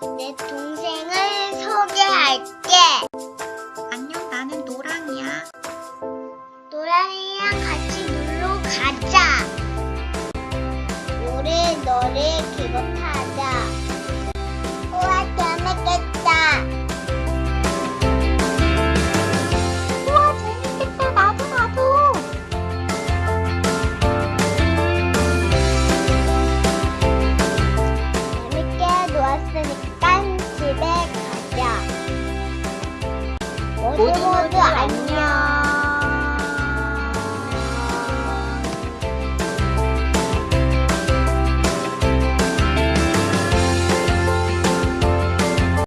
내 동생을 소개할게. 안녕, 나는 노랑이야. 노랑이랑 같이 놀러 가자. 올해 너를 집에 가자. 모두 모두 안녕.